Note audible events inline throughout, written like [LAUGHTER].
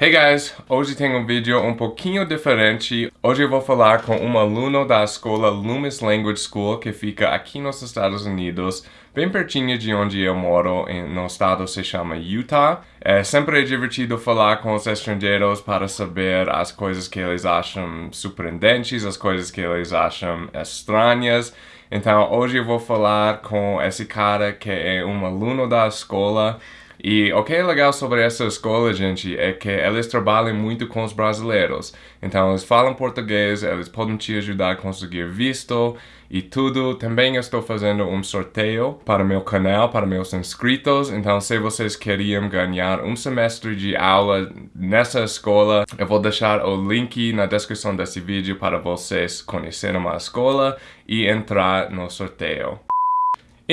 Hey guys, hoje tem um vídeo um pouquinho diferente. Hoje eu vou falar com um aluno da escola Loomis Language School que fica aqui nos Estados Unidos, bem pertinho de onde eu moro, no estado se chama Utah. É sempre divertido falar com os estrangeiros para saber as coisas que eles acham surpreendentes, as coisas que eles acham estranhas. Então hoje eu vou falar com esse cara que é um aluno da escola e o que é legal sobre essa escola, gente, é que eles trabalham muito com os brasileiros. Então, eles falam português, eles podem te ajudar a conseguir visto e tudo. Também estou fazendo um sorteio para meu canal, para meus inscritos. Então, se vocês queriam ganhar um semestre de aula nessa escola, eu vou deixar o link na descrição desse vídeo para vocês conhecerem a escola e entrar no sorteio.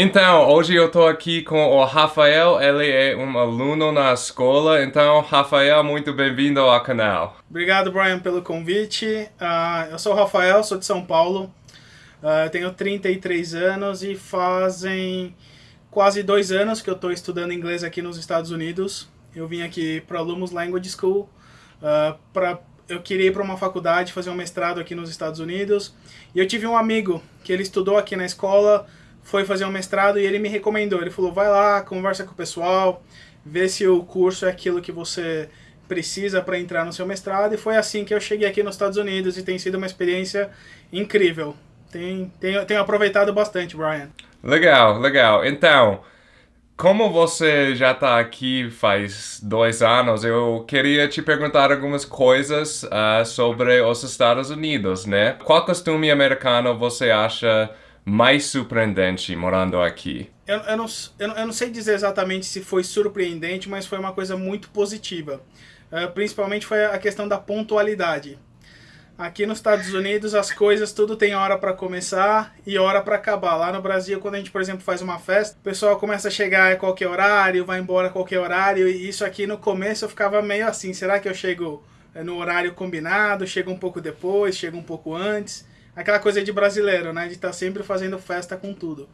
Então, hoje eu tô aqui com o Rafael, ele é um aluno na escola, então, Rafael, muito bem-vindo ao canal. Obrigado, Brian, pelo convite. Uh, eu sou o Rafael, sou de São Paulo, uh, tenho 33 anos e fazem quase dois anos que eu estou estudando inglês aqui nos Estados Unidos. Eu vim aqui para Lumos Language School, uh, pra, eu queria ir para uma faculdade, fazer um mestrado aqui nos Estados Unidos, e eu tive um amigo que ele estudou aqui na escola, foi fazer um mestrado e ele me recomendou. Ele falou, vai lá, conversa com o pessoal, vê se o curso é aquilo que você precisa para entrar no seu mestrado. E foi assim que eu cheguei aqui nos Estados Unidos e tem sido uma experiência incrível. Tem, tenho, tenho aproveitado bastante, Brian. Legal, legal. Então, como você já está aqui faz dois anos, eu queria te perguntar algumas coisas uh, sobre os Estados Unidos, né? Qual costume americano você acha mais surpreendente morando aqui? Eu, eu, não, eu, eu, não sei dizer exatamente se foi surpreendente, mas foi uma coisa muito positiva. Uh, principalmente foi a questão da pontualidade. Aqui nos Estados Unidos as coisas tudo tem hora para começar e hora para acabar. Lá no Brasil, quando a gente, por exemplo, faz uma festa, o pessoal começa a chegar a qualquer horário, vai embora a qualquer horário. E isso aqui no começo eu ficava meio assim, será que eu chego eh, no horário combinado, chego um pouco depois, chego um pouco antes? Aquela coisa de brasileiro, né? De estar tá sempre fazendo festa com tudo.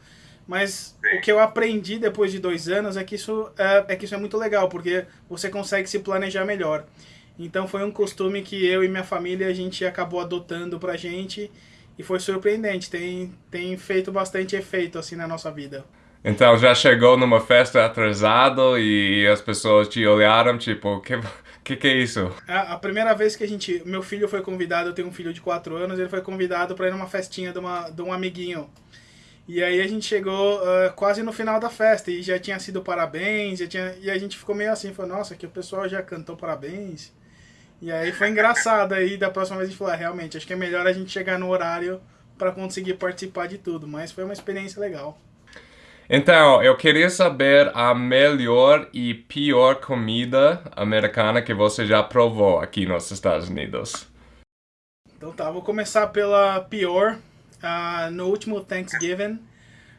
Mas Sim. o que eu aprendi depois de dois anos é que, isso é, é que isso é muito legal, porque você consegue se planejar melhor. Então foi um costume que eu e minha família a gente acabou adotando pra gente e foi surpreendente, tem, tem feito bastante efeito assim na nossa vida. Então já chegou numa festa atrasado e as pessoas te olharam tipo, que que que é isso? A, a, primeira vez que a gente, meu filho foi convidado, eu tenho um filho de 4 anos, ele foi convidado para ir numa festinha de, uma, de um amiguinho. E aí a gente chegou uh, quase no final da festa e já tinha sido parabéns, já tinha, e a gente ficou meio assim, falou, nossa, que o pessoal já cantou parabéns. E aí foi engraçado, aí da próxima vez a gente falou, ah, realmente, acho que é melhor a gente chegar no horário para conseguir participar de tudo, mas foi uma experiência legal. Então, eu queria saber a melhor e pior comida americana que você já provou aqui nos Estados Unidos. Então tá, vou começar pela pior. Uh, no último Thanksgiving,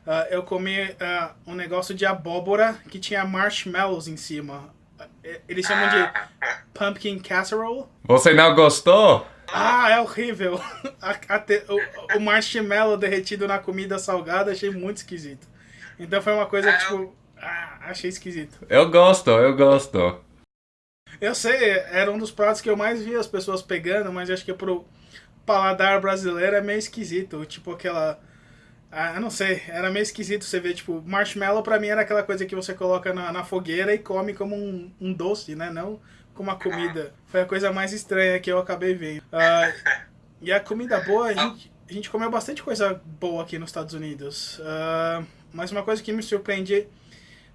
uh, eu comi uh, um negócio de abóbora que tinha marshmallows em cima. Eles chamam de pumpkin casserole. Você não gostou? Ah, é horrível. [LAUGHS] O, o marshmallow derretido na comida salgada achei muito esquisito. Então foi uma coisa que, tipo, ah, achei esquisito. Eu gosto, eu gosto. Eu sei, era um dos pratos que eu mais vi as pessoas pegando, mas acho que pro paladar brasileiro é meio esquisito. Tipo aquela. Ah, eu não sei, era meio esquisito você ver, tipo, marshmallow pra mim era aquela coisa que você coloca na, na fogueira e come como um, um doce, né? Não como uma comida. Foi a coisa mais estranha que eu acabei vendo. Uh, e a comida boa, a gente, a gente comeu bastante coisa boa aqui nos Estados Unidos. Uh, mas uma coisa que me surpreende,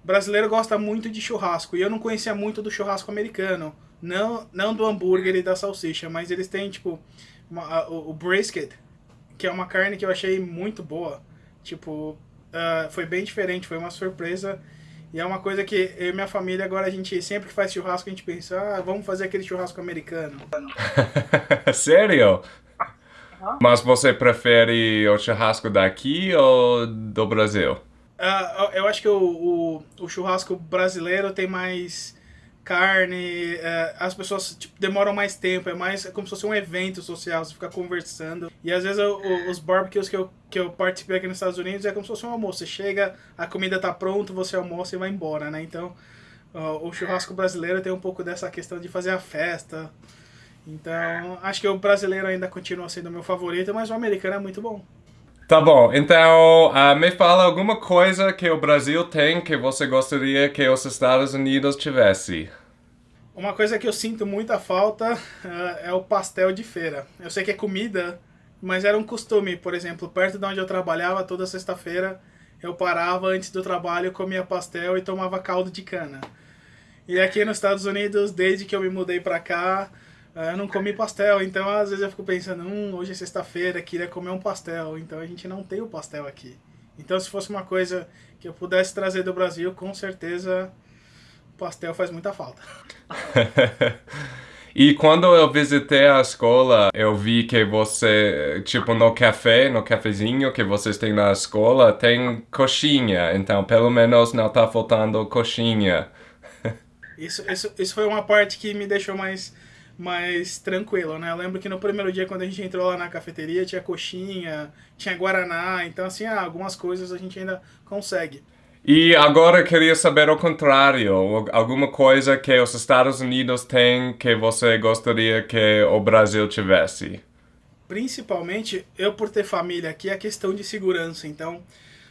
brasileiro gosta muito de churrasco, e eu não conhecia muito do churrasco americano. Não, não do hambúrguer e da salsicha, mas eles têm, tipo, uma, o, o, brisket, que é uma carne que eu achei muito boa. Tipo, uh, foi bem diferente, foi uma surpresa. E é uma coisa que eu e minha família, agora a gente, sempre que faz churrasco, a gente pensa, ah, vamos fazer aquele churrasco americano. [LAUGHS] Sério? Mas você prefere o churrasco daqui ou do Brasil? Uh, eu acho que o, o, o, churrasco brasileiro tem mais carne, uh, as pessoas tipo, demoram mais tempo, é mais é como se fosse um evento social, você fica conversando. E às vezes eu, os barbecues que eu, que eu participei aqui nos Estados Unidos é como se fosse um almoço. Você chega, a comida tá pronta, você almoça e vai embora, né? Então uh, o churrasco brasileiro tem um pouco dessa questão de fazer a festa. Então, acho que o brasileiro ainda continua sendo o meu favorito, mas o americano é muito bom. Tá bom, então uh, me fala alguma coisa que o Brasil tem que você gostaria que os Estados Unidos tivesse. Uma coisa que eu sinto muita falta uh, é o pastel de feira. Eu sei que é comida, mas era um costume. Por exemplo, perto de onde eu trabalhava, toda sexta-feira eu parava antes do trabalho, comia pastel e tomava caldo de cana. E aqui nos Estados Unidos, desde que eu me mudei pra cá, eu não comi pastel. Então, às vezes eu fico pensando, hum, hoje é sexta-feira, queria comer um pastel. Então, a gente não tem o pastel aqui. Então, se fosse uma coisa que eu pudesse trazer do Brasil, com certeza pastel faz muita falta. [LAUGHS] E quando eu visitei a escola, eu vi que você, tipo, no café, no cafezinho que vocês têm na escola, tem coxinha. Então, pelo menos não tá faltando coxinha. [LAUGHS] Isso, isso, isso foi uma parte que me deixou mais, mais tranquilo, né? Eu lembro que no primeiro dia, quando a gente entrou lá na cafeteria, tinha coxinha, tinha guaraná. Então, assim, ah, algumas coisas a gente ainda consegue. E agora queria saber o contrário, alguma coisa que os Estados Unidos têm que você gostaria que o Brasil tivesse? Principalmente, eu por ter família aqui, a questão de segurança. Então,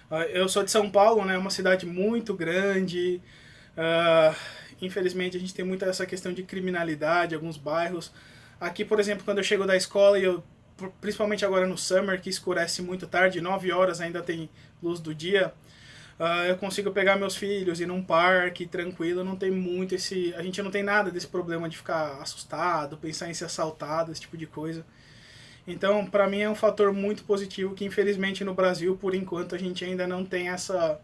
ah, eu sou de São Paulo, né, uma cidade muito grande. Uh, infelizmente, a gente tem muita essa questão de criminalidade, alguns bairros. Aqui, por exemplo, quando eu chego da escola e eu principalmente agora no summer, que escurece muito tarde, 9 horas ainda tem luz do dia, uh, eu consigo pegar meus filhos ir num parque tranquilo, não tem muito esse... A gente não tem nada desse problema de ficar assustado, pensar em ser assaltado, esse tipo de coisa. Então, para mim é um fator muito positivo que infelizmente no Brasil, por enquanto, a gente ainda não tem essa,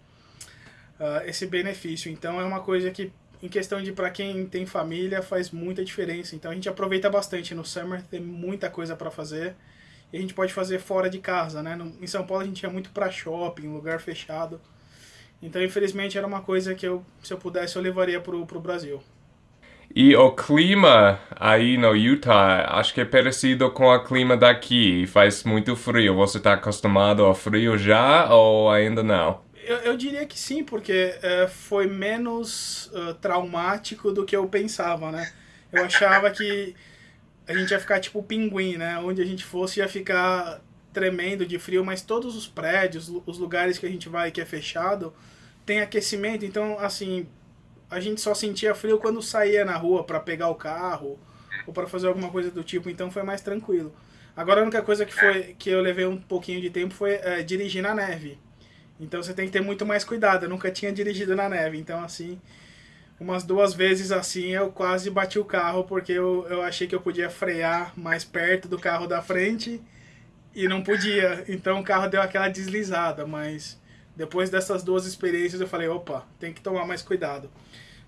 uh, esse benefício. Então é uma coisa que, em questão de para quem tem família, faz muita diferença. Então a gente aproveita bastante no summer, tem muita coisa para fazer. E a gente pode fazer fora de casa, né? No, em São Paulo a gente ia muito para shopping, lugar fechado. Então, infelizmente, era uma coisa que eu, se eu pudesse, eu levaria pro, pro Brasil. E o clima aí no Utah, acho que é parecido com o clima daqui. Faz muito frio. Você está acostumado ao frio já ou ainda não? Eu, eu diria que sim, porque é, foi menos uh, traumático do que eu pensava, né? Eu achava que a gente ia ficar tipo pinguim, né? Onde a gente fosse ia ficar tremendo de frio, mas todos os prédios, os lugares que a gente vai que é fechado, tem aquecimento, então assim, a gente só sentia frio quando saía na rua para pegar o carro ou para fazer alguma coisa do tipo, então foi mais tranquilo. Agora a única coisa que foi que eu levei um pouquinho de tempo foi é, dirigir na neve. Então você tem que ter muito mais cuidado. Eu nunca tinha dirigido na neve, então assim, umas duas vezes assim eu quase bati o carro porque eu, eu achei que eu podia frear mais perto do carro da frente e não podia. Então o carro deu aquela deslizada, mas depois dessas duas experiências eu falei, opa, tem que tomar mais cuidado.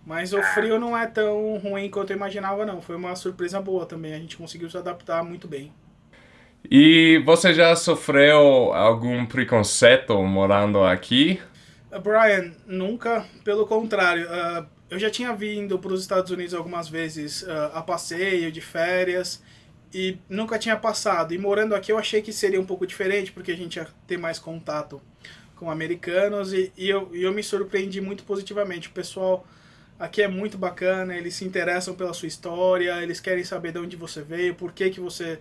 Mas o frio não é tão ruim quanto eu imaginava não, foi uma surpresa boa também, a gente conseguiu se adaptar muito bem. E você já sofreu algum preconceito morando aqui? Uh, Brian, nunca, pelo contrário. Uh, eu já tinha vindo para os Estados Unidos algumas vezes uh, a passeio, de férias, e nunca tinha passado. E morando aqui eu achei que seria um pouco diferente, porque a gente ia ter mais contato com americanos, e, e, eu, e eu me surpreendi muito positivamente. O pessoal aqui é muito bacana, eles se interessam pela sua história, eles querem saber de onde você veio, por que, que você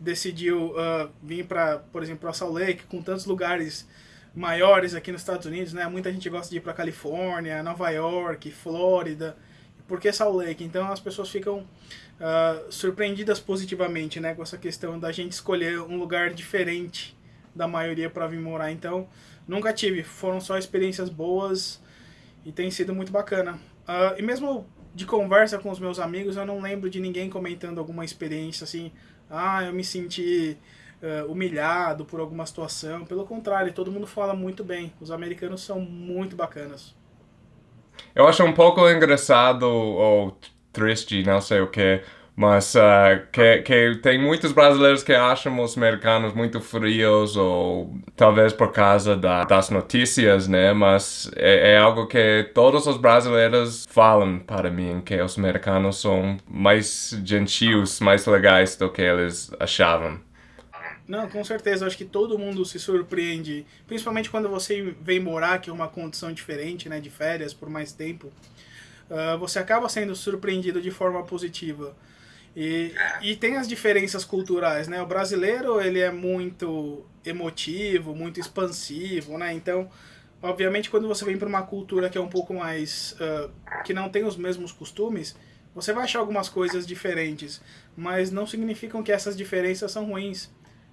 decidiu uh, vir para, por exemplo, para Salt Lake, com tantos lugares maiores aqui nos Estados Unidos, né? Muita gente gosta de ir para Califórnia, Nova York, Flórida. Por que Salt Lake? Então as pessoas ficam uh, surpreendidas positivamente, né, com essa questão da gente escolher um lugar diferente da maioria para vir morar. Então, nunca tive, foram só experiências boas e tem sido muito bacana. Uh, e mesmo de conversa com os meus amigos, eu não lembro de ninguém comentando alguma experiência assim, ah, eu me senti uh, humilhado por alguma situação. Pelo contrário, todo mundo fala muito bem. Os americanos são muito bacanas. Eu acho um pouco engraçado ou triste, não sei o que, mas uh, que, que tem muitos brasileiros que acham os americanos muito frios ou talvez por causa da, das notícias, né? Mas é, é, algo que todos os brasileiros falam para mim, que os americanos são mais gentis, mais legais do que eles achavam. Não, com certeza. Acho que todo mundo se surpreende, principalmente quando você vem morar, que é uma condição diferente, né, de férias por mais tempo. uh, você acaba sendo surpreendido de forma positiva. E, e tem as diferenças culturais, né? O brasileiro, ele é muito emotivo, muito expansivo, né? Então, obviamente, quando você vem para uma cultura que é um pouco mais... Uh, que não tem os mesmos costumes, você vai achar algumas coisas diferentes, mas não significam que essas diferenças são ruins.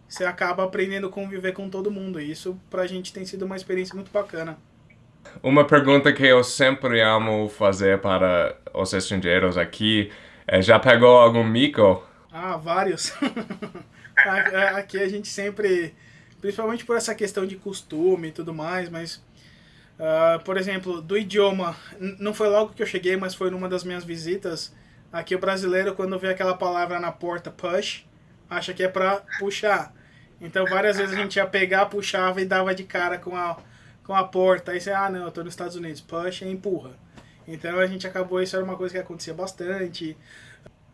Você acaba aprendendo a conviver com todo mundo, e isso pra gente tem sido uma experiência muito bacana. Uma pergunta que eu sempre amo fazer para os estrangeiros aqui já pegou algum mico? Ah, vários. [LAUGHS] aqui a gente sempre, principalmente por essa questão de costume e tudo mais, mas Uh, por exemplo, do idioma, não foi logo que eu cheguei, mas foi numa das minhas visitas. Aqui o brasileiro, quando vê aquela palavra na porta, push, acha que é pra puxar. Então várias vezes a gente ia pegar, puxava e dava de cara com a, com a porta. Aí você, ah não, eu tô nos Estados Unidos, push e empurra. Então a gente acabou, isso era uma coisa que acontecia bastante.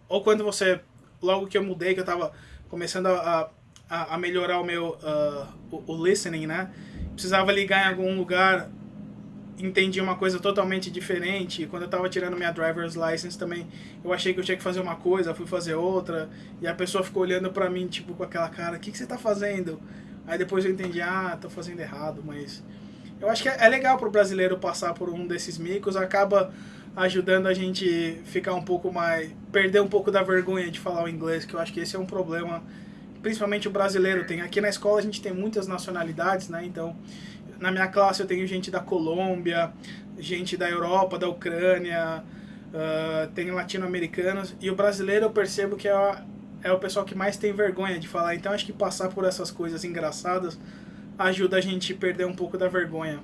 Ou quando você, logo que eu mudei, que eu tava começando a, a, a melhorar o meu, uh, o, o listening, né? Precisava ligar em algum lugar entendi uma coisa totalmente diferente. Quando eu tava tirando minha driver's license também, eu achei que eu tinha que fazer uma coisa, fui fazer outra, e a pessoa ficou olhando pra mim, tipo, com aquela cara, o que, que você tá fazendo? Aí depois eu entendi, ah, tô fazendo errado, mas... Eu acho que é, é legal pro brasileiro passar por um desses micos, acaba ajudando a gente ficar um pouco mais... perder um pouco da vergonha de falar o inglês, que eu acho que esse é um problema, principalmente o brasileiro tem. Aqui na escola a gente tem muitas nacionalidades, né, então na minha classe eu tenho gente da Colômbia, gente da Europa, da Ucrânia, uh, tem latino-americanos, e o brasileiro eu percebo que é, é o pessoal que mais tem vergonha de falar, então acho que passar por essas coisas engraçadas ajuda a gente a perder um pouco da vergonha.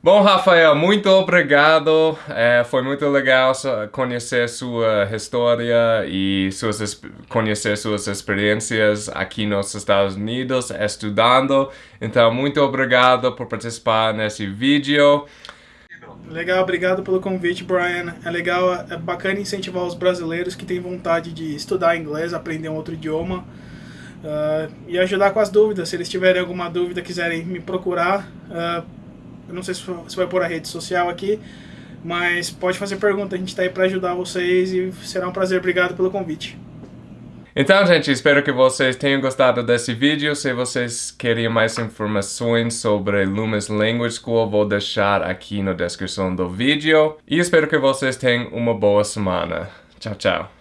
Bom, Rafael, muito obrigado. É, foi muito legal conhecer sua história e suas, conhecer suas experiências aqui nos Estados Unidos estudando. Então, muito obrigado por participar nesse vídeo. Legal, obrigado pelo convite, Brian. É legal, é bacana incentivar os brasileiros que têm vontade de estudar inglês, aprender um outro idioma. Uh, e ajudar com as dúvidas. Se eles tiverem alguma dúvida, quiserem me procurar, uh, eu não sei se vai pôr a rede social aqui, mas pode fazer pergunta, a gente está aí para ajudar vocês e será um prazer. Obrigado pelo convite. Então, gente, espero que vocês tenham gostado desse vídeo. Se vocês querem mais informações sobre Loomis Language School, vou deixar aqui na descrição do vídeo. E espero que vocês tenham uma boa semana. Tchau, tchau.